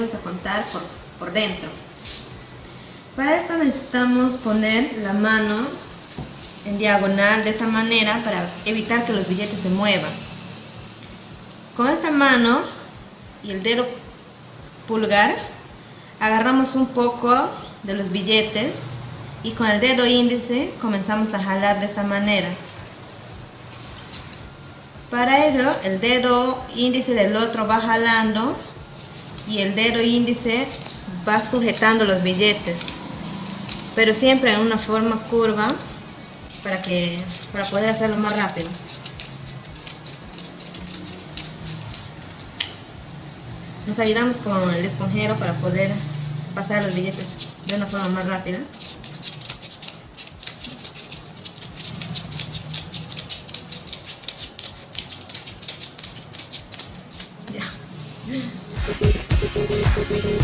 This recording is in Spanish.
doblar por, por dentro. Para esto necesitamos poner la mano en diagonal de esta manera para evitar que los billetes se muevan. Con esta mano y el dedo pulgar agarramos un poco de los billetes y con el dedo índice comenzamos a jalar de esta manera. Para ello el dedo índice del otro va jalando y el dedo índice va sujetando los billetes, pero siempre en una forma curva para, que, para poder hacerlo más rápido. Nos ayudamos con el esponjero para poder pasar los billetes de una forma más rápida. Ya. We'll be right back.